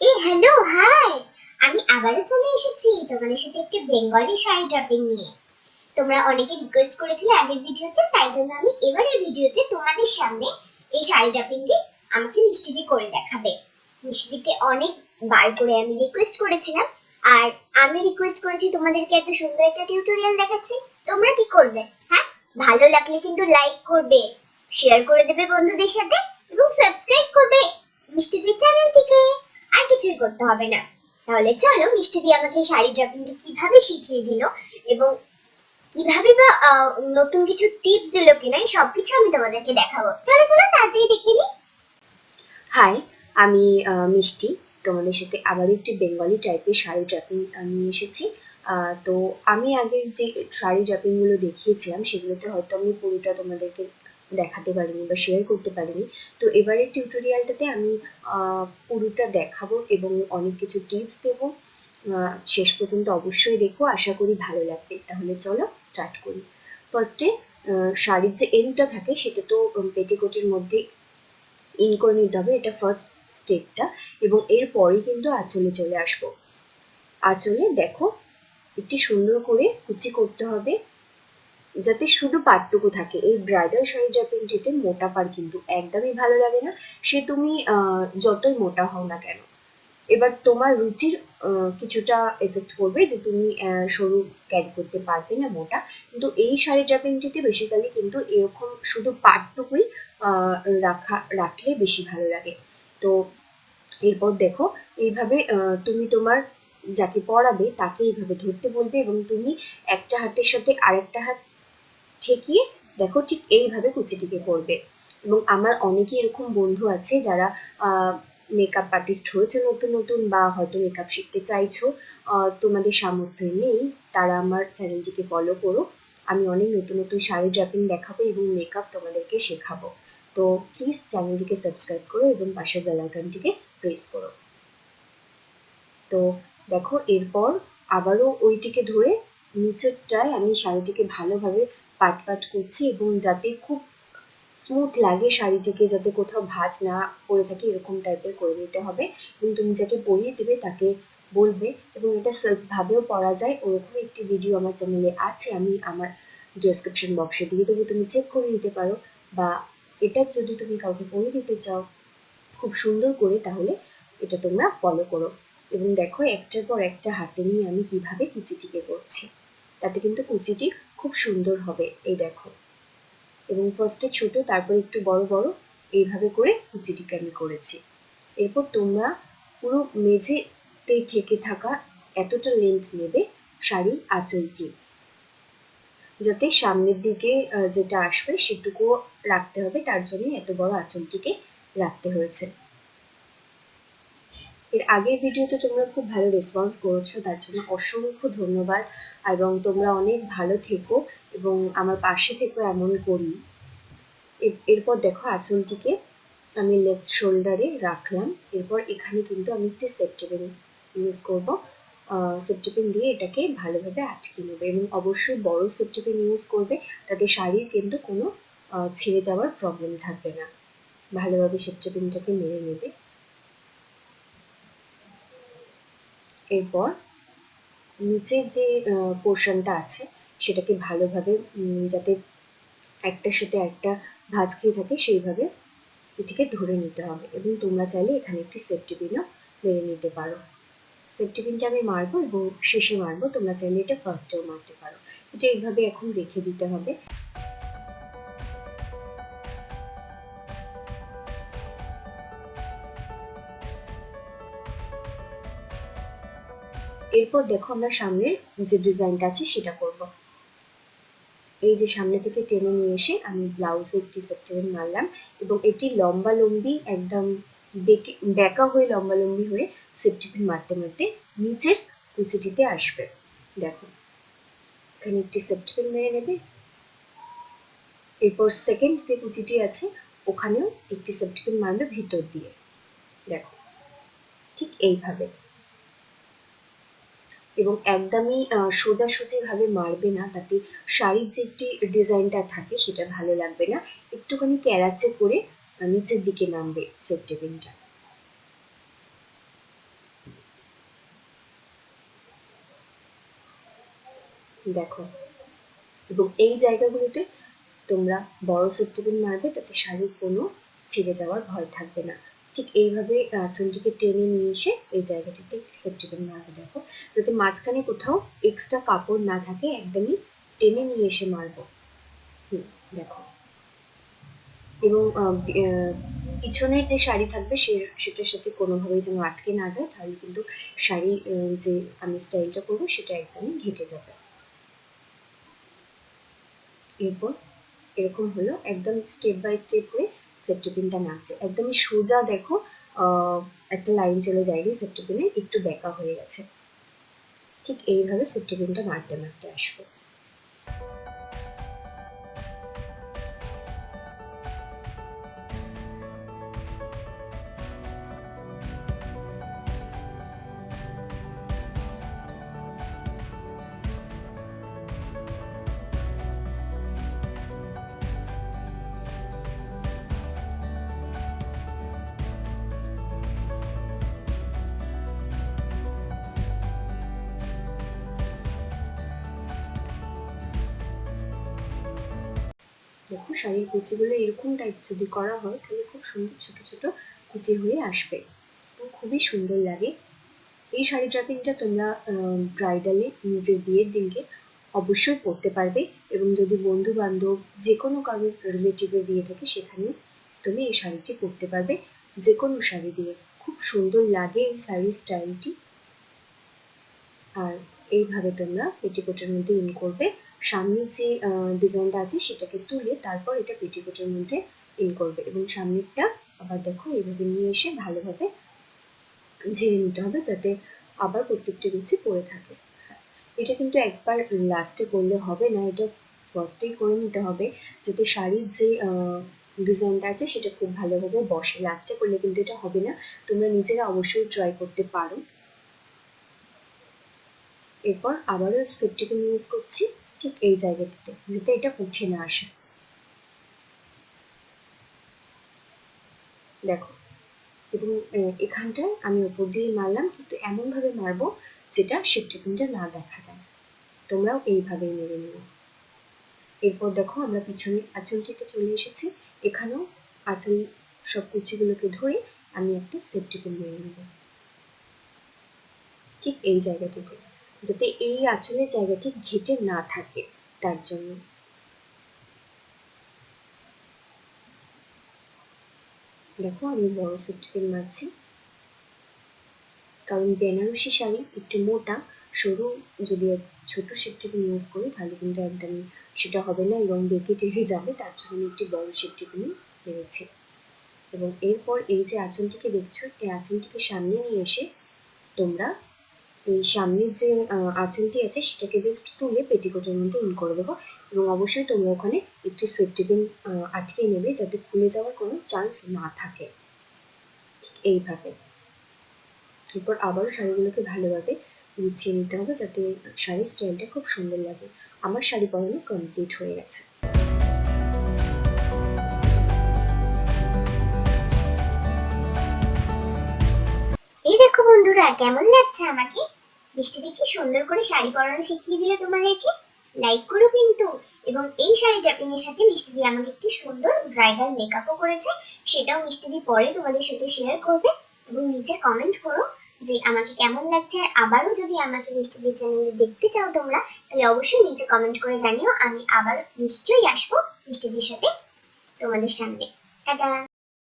এই hello hi আমি আবারও চলে এসেছি তোমাদের সাথে একটি বেঙ্গলি শাড়ি নিয়ে। তোমরা অনেকে রিকোয়েস্ট করেছিলে আগের ভিডিওতে, তাই জন্য আমি এবারের ভিডিওতে তোমাদের সামনে এই শাড়ি আমাকে মিষ্টিদি করে দেখাবে। মিষ্টিদিকে অনেক বার করে আমি রিকোয়েস্ট করেছিলাম, আর আমি রিকোয়েস্ট করেছি তোমাদেরকে এত সুন্দর একটা টিউটোরিয়াল দেখাচ্ছি। তোমরা কি করবে হ্যাঁ? ভালো লাগলে কিন্তু লাইক করবে শেয়ার করে দেবে বন্ধুদের সাথে, এবং সাবস্ক্রাইব করবে মিষ্টিদির চ্যানেলটিকে আর কিছুই করতে হবে না। তাহলে চলো, মিষ্টি দিয়ে আমাকে শাড়ি ড্রপিংটা কীভাবে শিখিয়ে দিল এবং কীভাবে বা নতুন কিছু টিপস দিল কিনা সবকিছু আমি তোমাদেরকে দেখাবো। চলো চলো, তাড়াতাড়ি দেখে নি। হাই আমি মিষ্টি। তোমাদের সাথে আবার একটি বেঙ্গলি টাইপের শাড়ি ড্রাপিং নিয়ে এসেছি। তো আমি আগের যে শাড়ি ড্রাপিংগুলো দেখিয়েছিলাম, সেগুলোতে হয়তো আমি পুরোটা তোমাদেরকে দেখাতে পারিনি বা শেয়ার করতে পারিনি। তো এবারের টিউটোরিয়ালটাতে আমি পুরোটা দেখাবো এবং অনেক কিছু টিপস দেবো। শেষ পর্যন্ত অবশ্যই দেখো, আশা করি ভালো লাগবে। তাহলে চলো স্টার্ট করি। ফার্স্টে শাড়ির যে এন্ডটা থাকে সেটা তো পেটিকোটের মধ্যে ইন করে নিতে হবে। এটা ফার্স্ট স্টেপটা এবং এরপরেই কিন্তু আঁচলে চলে আসব। আঁচলে দেখো, একটি সুন্দর করে কুচি করতে হবে। যাতে শুধু পাটটুকু থাকে। এই ব্রাইডাল শাড়ি ড্রাপিংটিতে মোটা পার কিন্তু একদমই ভালো লাগে না। সে তুমি যতই মোটা হও না কেন, এবার তোমার রুচির কিছুটা এফেক্ট করবে যে তুমি সরু ক্যারি করতে পারবে না মোটা। কিন্তু এই শাড়ি ড্রাপিংটিতে বেসিক্যালি কিন্তু এরকম শুধু পাটটুকুই রাখা, রাখলে বেশি ভালো লাগে। তো এরপর দেখো, এইভাবে তুমি তোমার যাকে পড়াবে তাকে এইভাবে ধরতে বলবে এবং তুমি একটা হাতের সাথে আরেকটা হাত ঠেকিয়ে দেখো ঠিক এইভাবে কুচিটিকে করবে। এবং আমার অনেকেই এরকম বন্ধু আছে যারা মেকআপ আর্টিস্ট হয়েছে নতুন নতুন বা হয়তো মেকআপ শিখতে চাইছো তোমাদের সামর্থ্য নেই, তারা আমার চ্যানেলটিকে ফলো করো। আমি অনেক নতুন নতুন শাড়ি ড্রাপিং দেখাবো এবং মেকআপ তোমাদেরকে শেখাবো। তো প্লিজ চ্যানেলটিকে সাবস্ক্রাইব করো এবং পাশের বেল আইকনটিকে প্রেস করো। তো দেখো, এরপর আবারও ওইটিকে ধরে নিচেরটায় আমি শাড়িটিকে ভালোভাবে পাট পাট করছি এবং যাতে খুব স্মুথ লাগে শাড়িটিকে, যাতে কোথাও ভাঁজ না পড়ে থাকে, এরকম টাইপের করে নিতে হবে। এবং তুমি যাকে পরিয়ে দেবে তাকে বলবে এবং এটা সেলফ ভাবেও পরা যায়। ওরকম একটি ভিডিও আমার চ্যানেলে আছে, আমি আমার ডেসক্রিপশন বক্সে দিয়ে দেবো। তুমি চেক করে নিতে পারো বা এটা যদি তুমি কাউকে পরিয়ে দিতে চাও খুব সুন্দর করে, তাহলে এটা তোমরা ফলো করো। এবং দেখো একটার পর একটা হাতে নিয়ে আমি কীভাবে কুচিটিকে করছি। তাতে কিন্তু কুচিটি খুব সুন্দর হবে, এই দেখো। এবং ফার্স্টে ছোট, তারপর একটু বড় বড়, এইভাবে করে কুচিটিকে আমি করেছি। এরপর তোমরা পুরো মেঝেতে ঠেকে থাকা এতটা লেন্থ নেবে শাড়ির আঁচলটি। যাতে সামনের দিকে যেটা আসবে সেটুকু রাখতে হবে, তার জন্য এত বড় আঁচলটিকে রাখতে হয়েছে। এর আগের ভিডিওতে তোমরা খুব ভালো রেসপন্স করেছ, তার জন্য অসংখ্য ধন্যবাদ এবং তোমরা অনেক ভালো থেকো এবং আমার পাশে থেকো এমন করি। এরপর দেখো আঁচলটিকে আমি লেফট শোল্ডারে রাখলাম, এরপর এখানে কিন্তু আমি একটি সেপ্টেপিন ইউজ করব। সেপ্টেপিন দিয়ে এটাকে ভালোভাবে আটকে নেবে এবং অবশ্যই বড় সেপ্টেপিন ইউজ করবে, তাতে শাড়ির কিন্তু কোনো ছিঁড়ে যাওয়ার প্রবলেম থাকবে না। ভালোভাবে সেপ্টেপিনটাকে মেরে নেবে। এরপর নিচের যে পোর্শনটা আছে, সেটাকে ভালোভাবে যাতে একটার সাথে একটা ভাঁজ খেয়ে থাকে, সেইভাবে এটিকে ধরে নিতে হবে। এবং তোমরা চাইলে এখানে একটি সেফটি পিনও মেরে নিতে পারো। সেফটি পিনটা আমি মারবো এবং শেষে মারবো, তোমরা চাইলে এটা ফার্স্টেও মারতে পারো। এটা এইভাবে এখন রেখে দিতে হবে। এরপর দেখো আমরা সামনের যে ডিজাইনটা আছে সেটা করব। এই যে সামনে থেকে টেনে নিয়ে এসে আমি ব্লাউজে একটি সেপ্টেন মারলাম এবং এটি লম্বা লম্বি একদম বেঁকে হয়ে লম্বা লম্বি হয়ে সেপ্টিপিন মারতে মারতে নিচের কুচিটিতে আসবে। দেখো, এখানে একটি সেপ্টিপিন মেরে নেবে। এরপর সেকেন্ড যে কুচিটি আছে, ওখানেও একটি সেপ্টিপিন মারবে ভিতর দিয়ে। দেখো, ঠিক এইভাবে। এবং একদমই সোজাসুজিভাবে মারবে না, তাতে শাড়ির যে একটি ডিজাইনটা থাকে সেটা ভালো লাগবে না। একটুখানি ক্যারাচে করে নিচের দিকে নামবে সেট টেবিনটা দেখো, এবং এই জায়গাগুলোতে তোমরা বড় সেট টেবিল মারবে, তাতে শাড়ির কোনো ছিঁড়ে যাওয়ার ভয় থাকবে না। ঠিক এইভাবে আঁচলটিকে টেনে নিয়ে এসে এই জায়গাটিতে একটি সেফটিপিন মারবে দেখো। যাতে মাঝখানে কোথাও এক্সট্রা কাপড় না থাকে একদমই টেনে নিয়ে এসে মারবো। হুম, দেখো। এবং পিছনের যে শাড়ি থাকবে সে সেটার সাথে কোনোভাবেই যেন আটকে না যায় তাহলে কিন্তু শাড়ি যে আমি স্টাইলটা করব সেটা একদমই ঘেটে যাবে। এরপর এরকম হলো একদম স্টেপ বাই স্টেপ করে সেফটি পিনটা নাচছে। একদমই সোজা দেখো একটা লাইন চলে যায়নি সেফটি পিনে একটু বেঁকা হয়ে গেছে। ঠিক এইভাবে সেফটি পিনটা নাড়তে আসবে আসব। দেখো, শাড়ির কুচিগুলো এরকম টাইপ যদি করা হয়, তাহলে খুব সুন্দর ছোট ছোট কুচি হয়ে আসবে খুবই সুন্দর লাগে। এই শাড়ি ড্রাপিংটা তোমরা ব্রাইডালে নিজের বিয়ের দিনকে অবশ্যই পরতে পারবে এবং যদি বন্ধু বান্ধব যে কোনো কারোর রিলেটিভের বিয়ে থাকে সেখানে তুমি এই শাড়িটি পরতে পারবে। যে কোনো শাড়ি দিয়ে খুব সুন্দর লাগে এই শাড়ির স্টাইলটি আর এইভাবে তোমরা পেটিকোটের মধ্যে ইন করবে। সামনের যে ডিজাইনটা আছে সেটাকে তুলে তারপর এটা পেটিকোটের মধ্যে ইন করবে এবং সামনেরটা আবার দেখো এইভাবে নিয়ে এসে ভালোভাবে ঝেড়ে নিতে হবে যাতে আবার প্রত্যেকটা রুচি পড়ে থাকে। এটা কিন্তু একবার লাস্টে করলে হবে না, এটা ফার্স্টেই করে নিতে হবে যাতে শাড়ির যে ডিজাইনটা আছে সেটা খুব ভালোভাবে বসে। লাস্টে করলে কিন্তু এটা হবে না, তোমরা নিজেরা অবশ্যই ট্রাই করতে পারো। এরপর আবারও সেফটিপিন ইউজ করছি। ঠিক এই জায়গাটিতে, যাতে এটা উঠে না আসে। দেখো, এবং এখানটায় আমি উপর দিয়ে মারলাম, কিন্তু এমন ভাবে মারবো যেটা সেফটিপিনটা না দেখা যায়। তোমরাও এইভাবেই মেরে নিও। এরপর দেখো, আমরা পিছনের আঁচলটিতে চলে এসেছি। এখানেও আঁচল সব কুচিগুলোকে ধরে আমি একটা সেফটিপিন মেরে নেব। ঠিক এই জায়গাটিতে। যাতে এই আঁচলের জায়গাটি ঘেটে না থাকে, তার জন্য। দেখো, আমি বড় সেফটিপিন মারছি কারণ বেনারসি শাড়ি একটু মোটা, সরু, যদি ছোট সেফটিপিন ইউজ করি, তাহলে কিন্তু একদম সেটা হবে না এবং বেঁকে টেনে যাবে, তার জন্য আমি একটি বড় সেফটিপিন মেরেছি এবং এরপর এই যে আঁচলটিকে দেখছ, এই আঁচলটিকে সামনে নিয়ে এসে তোমরা এই সামনের যে আঁচলটি আছে, সেটাকে জাস্ট তুলে পেটিকোটের মধ্যে ইন করে দেবো। এবং অবশ্যই তোমরা ওখানে একটি সেফটি পিন আটকে নেবে যাতে খুলে যাওয়ার কোনো চান্স না থাকে। ঠিক এইভাবে। এরপর আবারও শাড়িগুলোকে ভালোভাবে গুছিয়ে নিতে হবে যাতে শাড়ির স্টাইলটা খুব সুন্দর লাগে। আমার শাড়ি পরানো কমপ্লিট হয়ে গেছে। এই দেখো বন্ধুরা, কেমন লাগছে আমাকে? মিষ্টি কি সুন্দর করে শাড়ি পরানো শিখিয়ে দিলে তোমাদেরকে লাইক করো কিন্তু। এবং এই শাড়ি ড্রাপিং এর সাথে মিষ্টিদি আমাকে একটি সুন্দর ব্রাইডাল মেকআপও করেছে। সেটাও মিষ্টিদি পরে তোমাদের সাথে শেয়ার করবে। এবং নিচে কমেন্ট করো যে আমাকে কেমন লাগছে। আর আবারও যদি আমাকে মিষ্টি দি চ্যানেলে দেখতে চাও তোমরা, তাহলে অবশ্যই নিচে কমেন্ট করে জানিও। আমি আবার নিশ্চয়ই আসব মিষ্টিদির সাথে তোমাদের সামনে। টাটা!